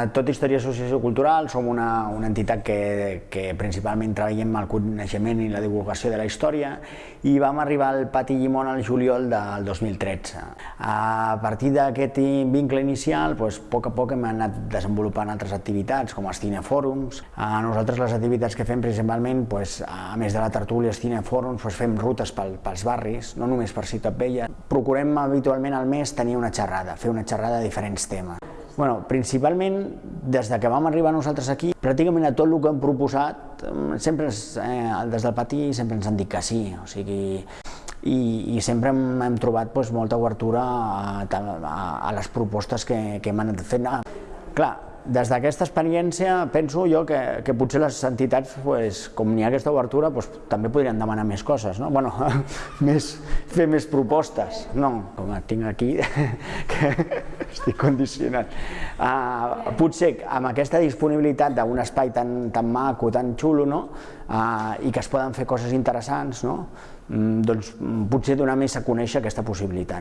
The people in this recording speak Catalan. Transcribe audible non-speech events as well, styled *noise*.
Tot Història Associació Cultural som una, una entitat que, que principalment treballem el coneixement i la divulgació de la història i vam arribar al Pati Llimón al juliol del 2013. A partir d'aquest vincle inicial, doncs, a poc a poc hem anat desenvolupant altres activitats com els cinefòrums. A nosaltres les activitats que fem principalment, doncs, a més de la tertúlia els cinefòrums, doncs, fem rutes pel, pels barris, no només per Ciutat Vella. Procurem habitualment al mes tenir una xerrada, fer una xerrada de diferents temes. Bueno, principalment, des de que vam arribar nosaltres aquí, pràcticament a tot el que hem proposat, sempre eh, des del pati sempre ens han dit que sí, o sigui, i, i sempre hem, hem trobat doncs, molta obertura a, a, a les propostes que, que hem anat fent. Ah, clar, des d'aquesta experiència penso jo que, que potser les entitats, pues, com n'hi ha aquesta obertura, pues, també podrien demanar més coses, no? bueno, *laughs* més, fer més propostes. No, com tinc aquí, *laughs* que estic condicionat. Uh, potser amb aquesta disponibilitat d'un espai tan, tan maco, tan xulo, no? uh, i que es poden fer coses interessants, no? Mm, doncs potser donar més a conèixer aquesta possibilitat.